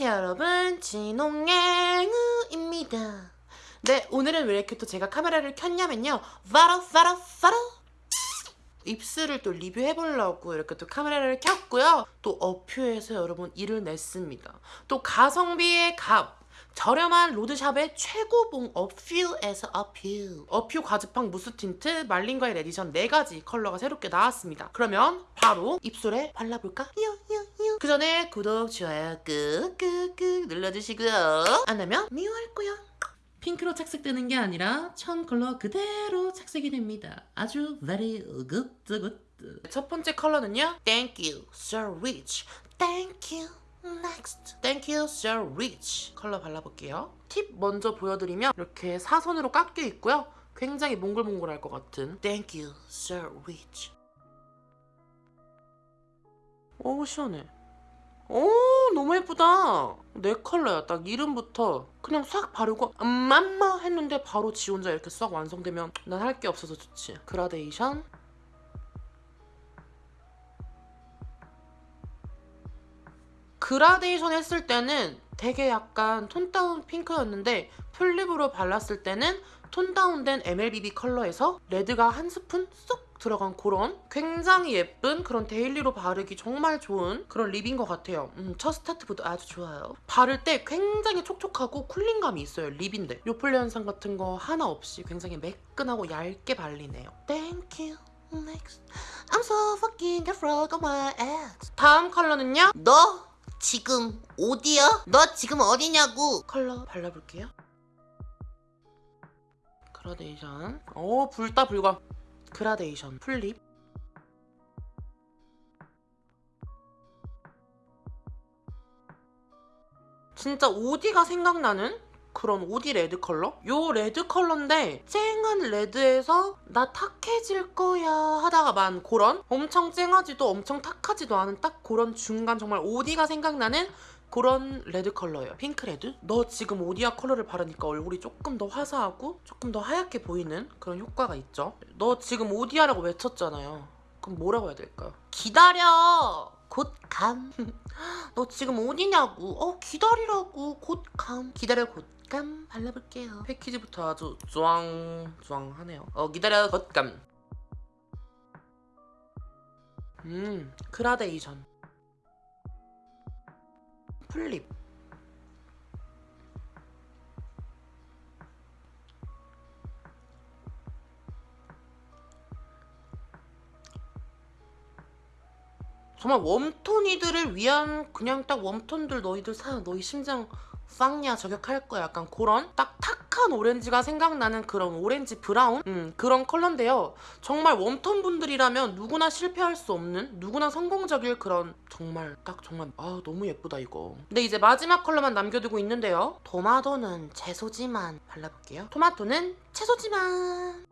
안녕하세요 여러분. 진홍양우입니다. 네 오늘은 왜 이렇게 또 제가 카메라를 켰냐면요. 바로 바로 바로 입술을 또 리뷰해보려고 이렇게 또 카메라를 켰고요. 또 어퓨에서 여러분 일을 냈습니다. 또 가성비의 갑. 저렴한 road shop의 최고봉 어퓨에서 어퓨. 어퓨 과즙팡 무스 틴트 말린 과일 에디션 4가지 컬러가 새롭게 나왔습니다. 그러면 바로 입술에 발라볼까? 그 전에 구독, 좋아요 꾹꾹꾹 눌러주시고요 안 하면 미워할 거야 핑크로 착색되는 게 아니라 천 컬러 그대로 착색이 됩니다 아주 very good good 첫 번째 컬러는요 Thank you, so rich Thank you Next. Thank you, so rich. 컬러 발라볼게요. 팁 먼저 보여드리면 이렇게 사선으로 깎여 있고요. 굉장히 몽글몽글할 것 같은 Thank you, so rich. 오, 시원해. 오, 너무 예쁘다. 내 컬러야. 딱 이름부터 그냥 싹 바르고 음마 했는데 바로 지 혼자 이렇게 싹 완성되면 난 할 게 없어서 좋지. 그라데이션. 그라데이션 했을 때는 되게 약간 tone down 핑크였는데 full lip으로 발랐을 때는 tone down된 MLBB 컬러에서 red가 한 스푼 쏙 들어간 그런 굉장히 예쁜 그런 daily로 바르기 정말 좋은 그런 lip인 것 같아요. 음, 첫 스타트부터 아주 좋아요. 바를 때 굉장히 촉촉하고 cooling감이 있어요. lip인데 요플레 현상 같은 거 하나 없이 굉장히 매끈하고 얇게 발리네요. Thank you. Next. I'm so fucking afraid of my ex. 다음 컬러는요? 너 지금 오디야? 너 지금 오디냐고? 컬러 발라볼게요. 그라데이션. 오, 붉다 붉어. 그라데이션 full lip. 진짜 오디가 생각나는 그런 오디 red 컬러? 요 red 컬러인데 쨍한 red에서 나 탁해질 거야 하다가 만 그런 엄청 쨍하지도 엄청 탁하지도 않은 딱 그런 중간 정말 오디가 생각나는 그런 red 컬러예요. 핑크 red? 너 지금 오디야 컬러를 바르니까 얼굴이 조금 더 화사하고 조금 더 하얗게 보이는 그런 효과가 있죠. 너 지금 오디야라고 외쳤잖아요. 그럼 뭐라고 해야 될까요? 기다려! 곧 감. 너 지금 어디냐고? 어 기다리라고. 곧 감. 기다려 곧 감. 발라볼게요. 패키지부터 아주 쭈앙쭈앙하네요. 어 기다려 곧 감. 음 그라데이션. full lip. 정말 warm tone이들을 위한 그냥 딱 warm tone들 너희들 사 너희 심장 쌍냐 저격할 거야 약간 그런 딱 탁한 오렌지가 생각나는 그런 오렌지 brown? 음, 그런 컬러인데요. 정말 웜톤 분들이라면 누구나 실패할 수 없는 누구나 성공적일 그런 정말 딱 정말 아 너무 예쁘다 이거. 근데 이제 마지막 컬러만 남겨두고 있는데요. 토마토는 채소지만 발라볼게요. 토마토는 채소지만.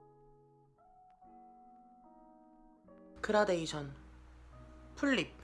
그라데이션 풀립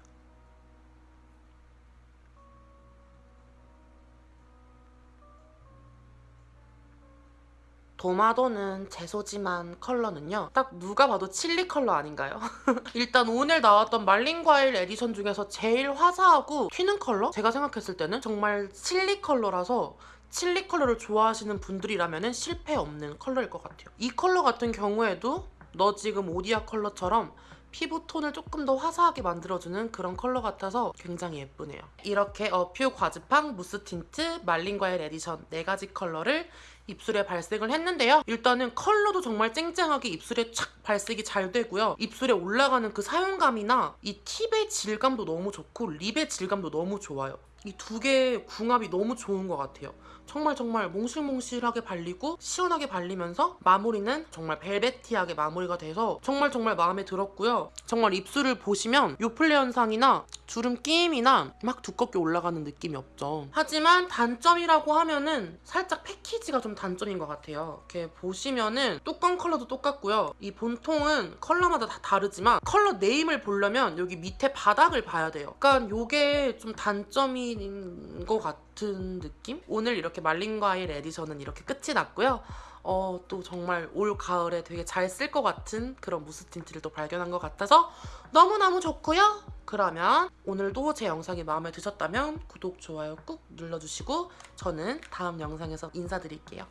토마토는 채소지만 컬러는요 딱 누가 봐도 칠리 컬러 아닌가요? 일단 오늘 나왔던 말린 과일 에디션 중에서 제일 화사하고 튀는 컬러? 제가 생각했을 때는 정말 칠리 컬러라서 칠리 컬러를 좋아하시는 분들이라면 실패 없는 컬러일 것 같아요 이 컬러 같은 경우에도 너 지금 오디아 컬러처럼 피부 톤을 조금 더 화사하게 만들어주는 그런 컬러 같아서 굉장히 예쁘네요. 이렇게 어퓨 과즙팡 무스 틴트 말린 과일 에디션 4가지 컬러를 입술에 발색을 했는데요. 일단은 컬러도 정말 쨍쨍하게 입술에 착 발색이 잘 되고요. 입술에 올라가는 그 사용감이나 이 팁의 질감도 너무 좋고 lip의 질감도 너무 좋아요. 이 두 개의 궁합이 너무 좋은 것 같아요. 정말 정말 몽실몽실하게 발리고 시원하게 발리면서 마무리는 정말 velvety하게 마무리가 돼서 정말 정말 마음에 들었고요. 정말 입술을 보시면 요플레 현상이나 주름 끼임이나 막 두껍게 올라가는 느낌이 없죠. 하지만 단점이라고 하면은 살짝 패키지가 좀 단점인 것 같아요. 이렇게 보시면은 뚜껑 컬러도 똑같고요. 이 본통은 컬러마다 다 다르지만 컬러 name을 보려면 여기 밑에 바닥을 봐야 돼요. 그러니까 이게 좀 단점인 것. 같은 느낌? 오늘 이렇게 말린 과일 edition은 이렇게 끝이 났고요. 어, 또 정말 올 가을에 되게 잘 쓸 것 같은 그런 무스 틴트를 또 발견한 것 같아서 너무너무 좋고요. 그러면 오늘도 제 영상이 마음에 드셨다면 구독, 좋아요 꾹 눌러주시고 저는 다음 영상에서 인사드릴게요.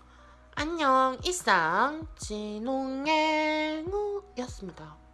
안녕, 이상 진홍앵우였습니다.